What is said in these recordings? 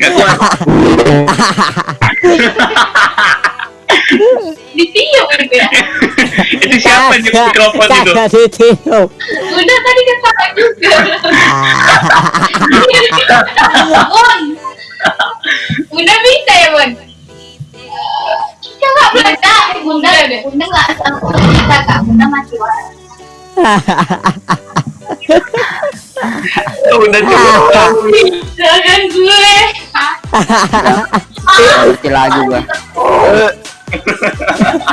Gak kuat. Ditiup gitu ya. itu siapa yang mikrofon itu? kagak ditiup Udah tadi ketawa juga. Bun. Bunda bisa ya, Bun? Coba Bunda, Bunda deh. Bunda nggak sanggup bisa kak. Bunda mati waras. Udah. Jangan gue. Gak ngerti lagi gua.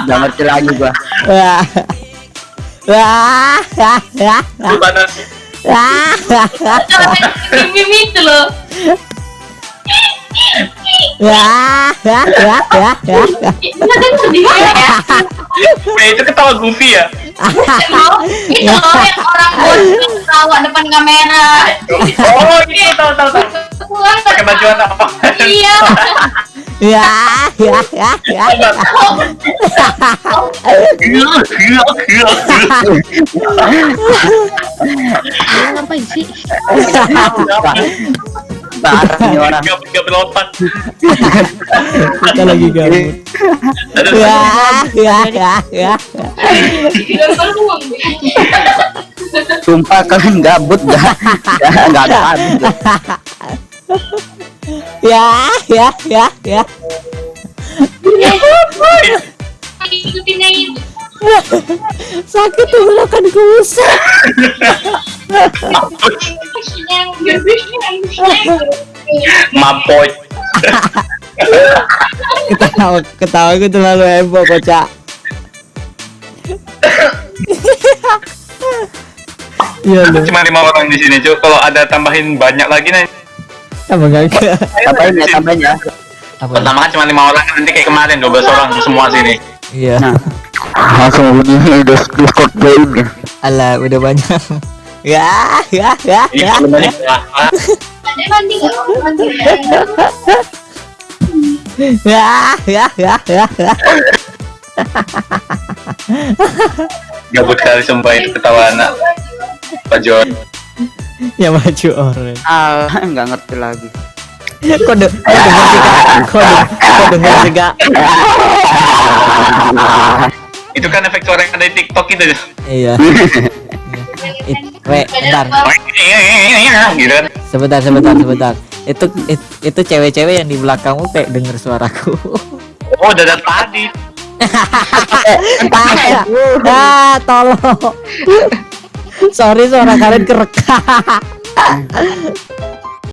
Gak ngerti lagi gua. wah wah wah wah wah wah Mimi itu loh. wah wah wah wah wah. Eh, itu ketawa goofy ya? Mau itu loh yang orang bun ketawa depan kamera. Oh, ini tahu tahu tahu. Pulang Pakai baju anak apa? Iya. ya ya ya ya ngapain sih Parah nih orang. Gak gak berlompat. kita lagi gabut ya ya ya ya. Sumpah kalian gabut gak? Gak gak ada habis. ya ya ya ya Ikutin aja itu. sakit tenggorokan kusut Mapoy. ketawa ketawa gue terlalu heboh kocak Iya lu, Cuma lima orang di sini, cuy. Kalau ada tambahin banyak lagi nih. apa enggak? Tambahin ya, tambahin ya. Pertama kan cuma lima orang, nanti kayak kemarin 12 orang semua sini. Iya. Nah. Langsung bunyi Discord join ya. Alah, udah banyak. Ya, ya, ya, ya. Ya, ya, ya, ya, ya. Gabut kali sumpah itu ketawa anak Pak John. Ya maju orang. Ah, nggak ngerti lagi. Kok de kok denger juga? Kok de kok denger juga? Itu kan efek suara yang ada di TikTok itu. Iya. We, bentar. Gitu kan. Sebentar, sebentar, sebentar. Itu it, itu cewek-cewek yang di belakangmu kayak denger suaraku. Oh, udah dari tadi. ah, tolong. Sorry suara kalian kerekam.